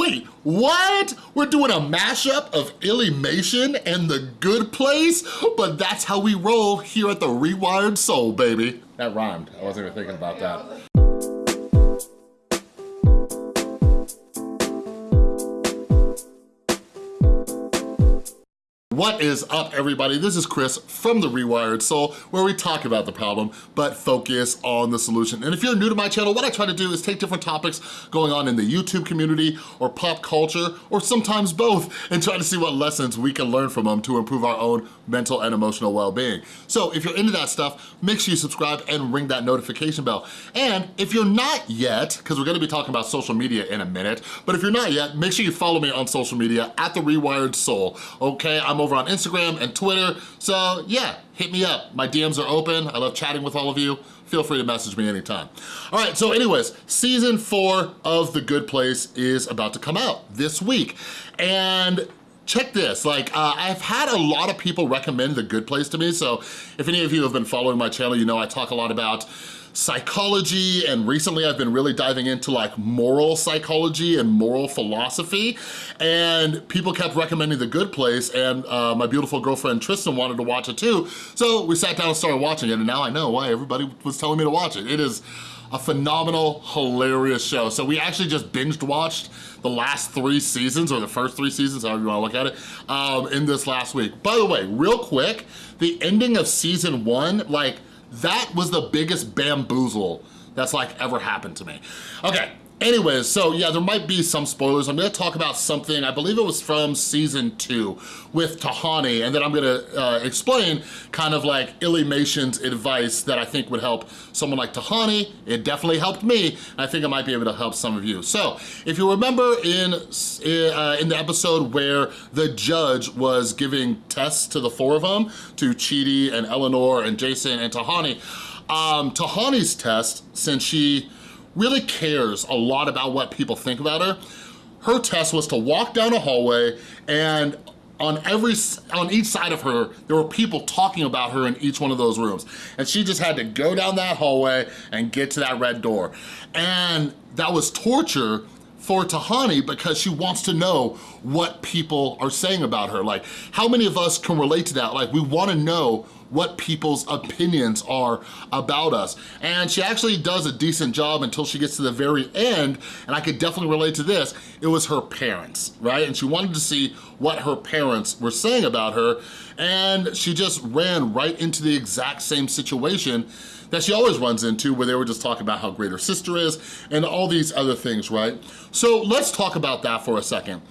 Wait, what? We're doing a mashup of Illymation and The Good Place? But that's how we roll here at The Rewired Soul, baby. That rhymed. I wasn't even thinking about that. What is up, everybody? This is Chris from The Rewired Soul, where we talk about the problem, but focus on the solution. And if you're new to my channel, what I try to do is take different topics going on in the YouTube community or pop culture, or sometimes both, and try to see what lessons we can learn from them to improve our own mental and emotional well-being. So if you're into that stuff, make sure you subscribe and ring that notification bell. And if you're not yet, because we're gonna be talking about social media in a minute, but if you're not yet, make sure you follow me on social media at The Rewired Soul, okay? I'm over over on Instagram and Twitter. So yeah, hit me up. My DMs are open. I love chatting with all of you. Feel free to message me anytime. All right, so anyways, season four of The Good Place is about to come out this week. And check this, like uh, I've had a lot of people recommend The Good Place to me, so if any of you have been following my channel, you know I talk a lot about psychology and recently I've been really diving into like moral psychology and moral philosophy and people kept recommending The Good Place and uh, my beautiful girlfriend Tristan wanted to watch it too so we sat down and started watching it and now I know why everybody was telling me to watch it. It is a phenomenal, hilarious show. So we actually just binged watched the last three seasons or the first three seasons, however you wanna look at it, um, in this last week. By the way, real quick, the ending of season one, like that was the biggest bamboozle that's like ever happened to me. Okay, Anyways, so yeah, there might be some spoilers. I'm gonna talk about something, I believe it was from season two with Tahani, and then I'm gonna uh, explain kind of like Illymation's advice that I think would help someone like Tahani. It definitely helped me. I think it might be able to help some of you. So if you remember in, uh, in the episode where the judge was giving tests to the four of them, to Chidi and Eleanor and Jason and Tahani, um, Tahani's test, since she really cares a lot about what people think about her. Her test was to walk down a hallway and on every on each side of her there were people talking about her in each one of those rooms. And she just had to go down that hallway and get to that red door. And that was torture for Tahani because she wants to know what people are saying about her. Like how many of us can relate to that? Like we want to know what people's opinions are about us. And she actually does a decent job until she gets to the very end, and I could definitely relate to this, it was her parents, right? And she wanted to see what her parents were saying about her, and she just ran right into the exact same situation that she always runs into where they were just talking about how great her sister is and all these other things, right? So let's talk about that for a second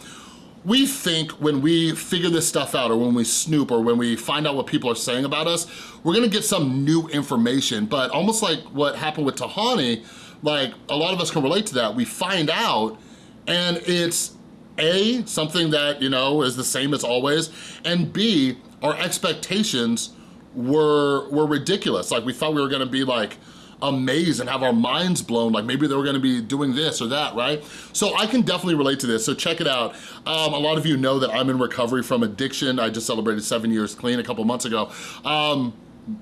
we think when we figure this stuff out or when we snoop or when we find out what people are saying about us, we're gonna get some new information. But almost like what happened with Tahani, like a lot of us can relate to that. We find out and it's A, something that, you know, is the same as always, and B, our expectations were, were ridiculous. Like we thought we were gonna be like, amazed and have our minds blown, like maybe they were gonna be doing this or that, right? So I can definitely relate to this, so check it out. Um, a lot of you know that I'm in recovery from addiction. I just celebrated seven years clean a couple months ago. Um,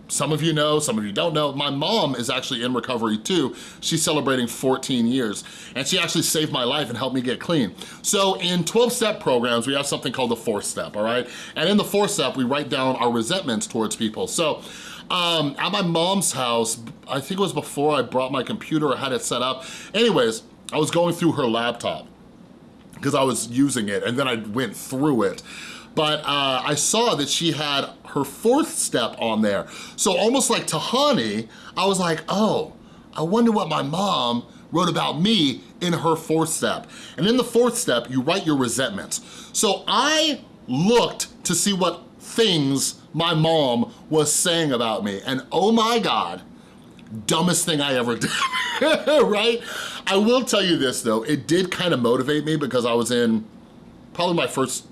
some of you know, some of you don't know, my mom is actually in recovery too. She's celebrating 14 years and she actually saved my life and helped me get clean. So in 12-step programs, we have something called the fourth step, all right? And in the fourth step, we write down our resentments towards people. So um, at my mom's house, I think it was before I brought my computer or had it set up. Anyways, I was going through her laptop because I was using it and then I went through it. But uh, I saw that she had her fourth step on there. So almost like Tahani, I was like, oh, I wonder what my mom wrote about me in her fourth step. And in the fourth step, you write your resentments. So I looked to see what things my mom was saying about me. And oh my God, dumbest thing I ever did, right? I will tell you this though, it did kind of motivate me because I was in probably my first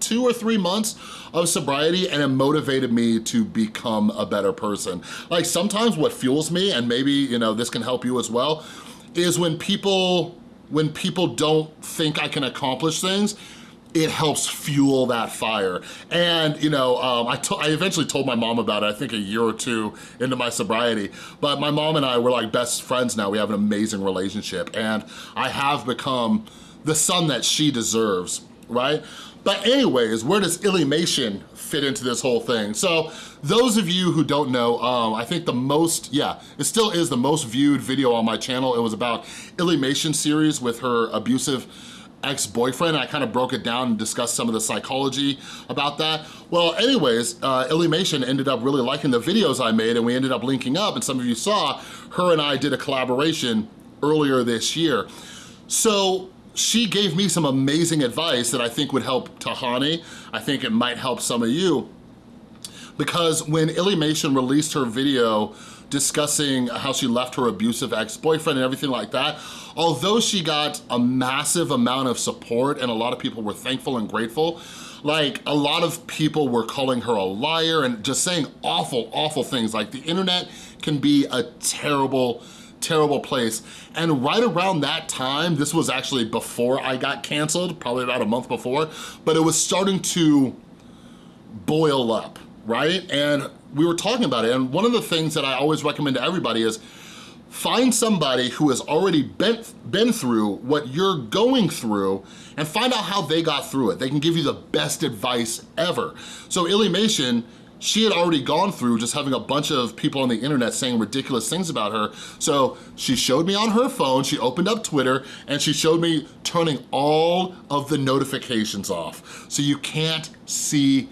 two or three months of sobriety and it motivated me to become a better person. Like sometimes what fuels me, and maybe you know this can help you as well, is when people when people don't think I can accomplish things, it helps fuel that fire. And, you know, um, I, I eventually told my mom about it, I think a year or two into my sobriety, but my mom and I were like best friends now. We have an amazing relationship and I have become the son that she deserves, right? But anyways, where does Illymation fit into this whole thing? So those of you who don't know, um, I think the most, yeah, it still is the most viewed video on my channel. It was about Illymation series with her abusive ex-boyfriend. I kind of broke it down and discussed some of the psychology about that. Well, anyways, uh, Illymation ended up really liking the videos I made and we ended up linking up and some of you saw, her and I did a collaboration earlier this year. So she gave me some amazing advice that I think would help Tahani. I think it might help some of you because when Illymation released her video discussing how she left her abusive ex-boyfriend and everything like that, although she got a massive amount of support and a lot of people were thankful and grateful, like a lot of people were calling her a liar and just saying awful, awful things. Like the internet can be a terrible, terrible place. And right around that time, this was actually before I got canceled, probably about a month before, but it was starting to boil up, right? And we were talking about it, and one of the things that I always recommend to everybody is find somebody who has already been, been through what you're going through and find out how they got through it. They can give you the best advice ever. So Illymation, she had already gone through just having a bunch of people on the internet saying ridiculous things about her. So she showed me on her phone, she opened up Twitter, and she showed me turning all of the notifications off. So you can't see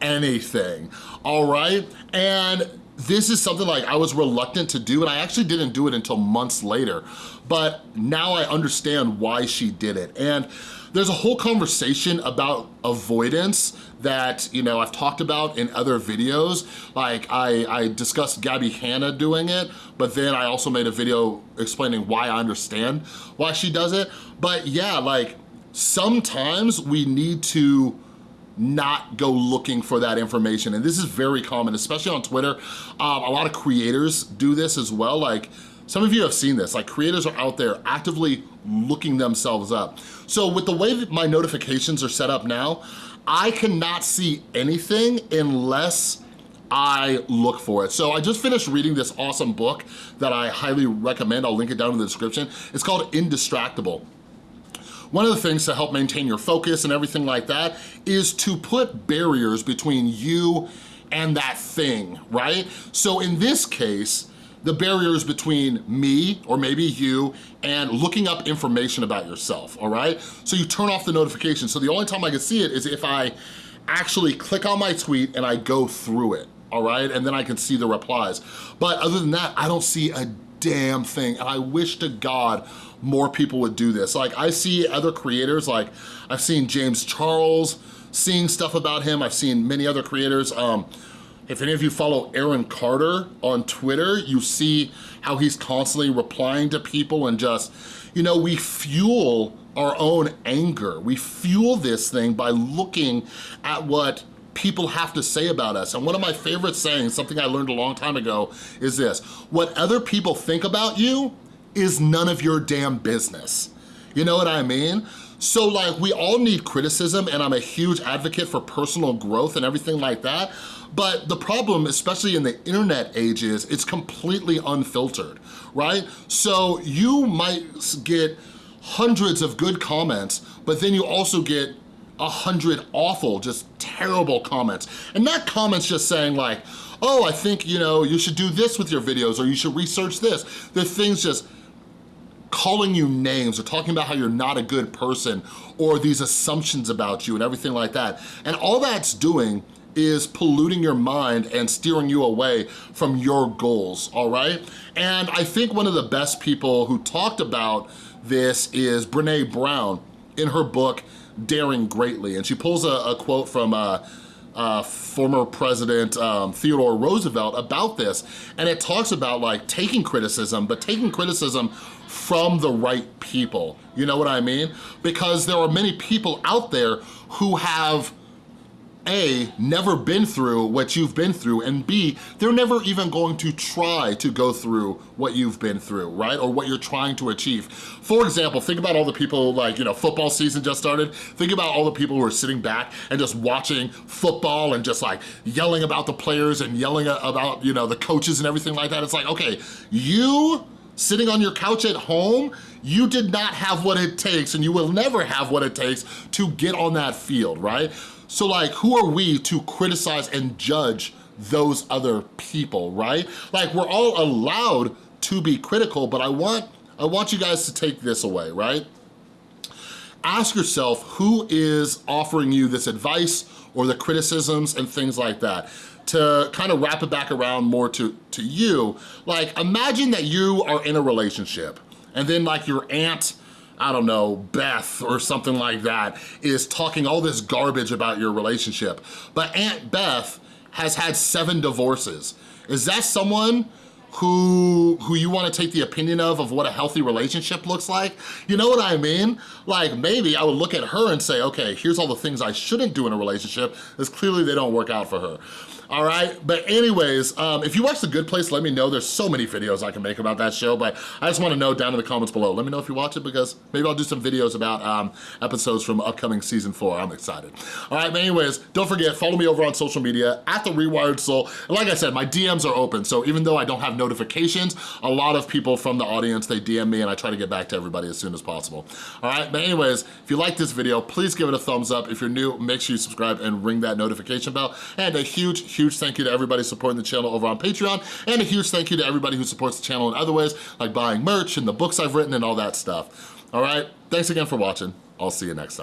anything, all right? And this is something like I was reluctant to do and I actually didn't do it until months later. But now I understand why she did it. And there's a whole conversation about avoidance that, you know, I've talked about in other videos. Like I, I discussed Gabby Hanna doing it, but then I also made a video explaining why I understand why she does it. But yeah, like sometimes we need to not go looking for that information. And this is very common, especially on Twitter. Um, a lot of creators do this as well. Like some of you have seen this, like creators are out there actively looking themselves up. So with the way that my notifications are set up now, I cannot see anything unless I look for it. So I just finished reading this awesome book that I highly recommend. I'll link it down in the description. It's called Indistractable. One of the things to help maintain your focus and everything like that is to put barriers between you and that thing, right? So in this case, the barriers between me or maybe you and looking up information about yourself, all right? So you turn off the notification. So the only time I can see it is if I actually click on my tweet and I go through it, all right? And then I can see the replies. But other than that, I don't see a damn thing. And I wish to God more people would do this. Like I see other creators, like I've seen James Charles seeing stuff about him. I've seen many other creators. Um, if any of you follow Aaron Carter on Twitter, you see how he's constantly replying to people and just, you know, we fuel our own anger. We fuel this thing by looking at what people have to say about us. And one of my favorite sayings, something I learned a long time ago, is this, what other people think about you is none of your damn business. You know what I mean? So like we all need criticism and I'm a huge advocate for personal growth and everything like that. But the problem, especially in the internet age is it's completely unfiltered, right? So you might get hundreds of good comments, but then you also get a hundred awful, just terrible comments. And not comments just saying like, oh, I think, you know, you should do this with your videos or you should research this. They're things just calling you names or talking about how you're not a good person or these assumptions about you and everything like that. And all that's doing is polluting your mind and steering you away from your goals, all right? And I think one of the best people who talked about this is Brene Brown in her book, Daring Greatly. And she pulls a, a quote from uh, uh, former President um, Theodore Roosevelt about this. And it talks about like taking criticism, but taking criticism from the right people. You know what I mean? Because there are many people out there who have a, never been through what you've been through, and B, they're never even going to try to go through what you've been through, right? Or what you're trying to achieve. For example, think about all the people like, you know, football season just started. Think about all the people who are sitting back and just watching football and just like yelling about the players and yelling about, you know, the coaches and everything like that. It's like, okay, you sitting on your couch at home, you did not have what it takes and you will never have what it takes to get on that field, right? So like, who are we to criticize and judge those other people, right? Like we're all allowed to be critical, but I want, I want you guys to take this away, right? Ask yourself who is offering you this advice or the criticisms and things like that to kind of wrap it back around more to, to you, like imagine that you are in a relationship and then like your aunt, I don't know, Beth or something like that is talking all this garbage about your relationship. But Aunt Beth has had seven divorces. Is that someone who who you wanna take the opinion of of what a healthy relationship looks like. You know what I mean? Like maybe I would look at her and say, okay, here's all the things I shouldn't do in a relationship, as clearly they don't work out for her all right? But anyways, um, if you watch The Good Place, let me know. There's so many videos I can make about that show, but I just wanna know down in the comments below. Let me know if you watch it because maybe I'll do some videos about um, episodes from upcoming season four. I'm excited. All right, but anyways, don't forget, follow me over on social media at The Rewired Soul. And like I said, my DMs are open, so even though I don't have notifications, a lot of people from the audience, they DM me and I try to get back to everybody as soon as possible. All right, but anyways, if you like this video, please give it a thumbs up. If you're new, make sure you subscribe and ring that notification bell. And a huge, huge thank you to everybody supporting the channel over on Patreon, and a huge thank you to everybody who supports the channel in other ways, like buying merch and the books I've written and all that stuff. All right, thanks again for watching. I'll see you next time.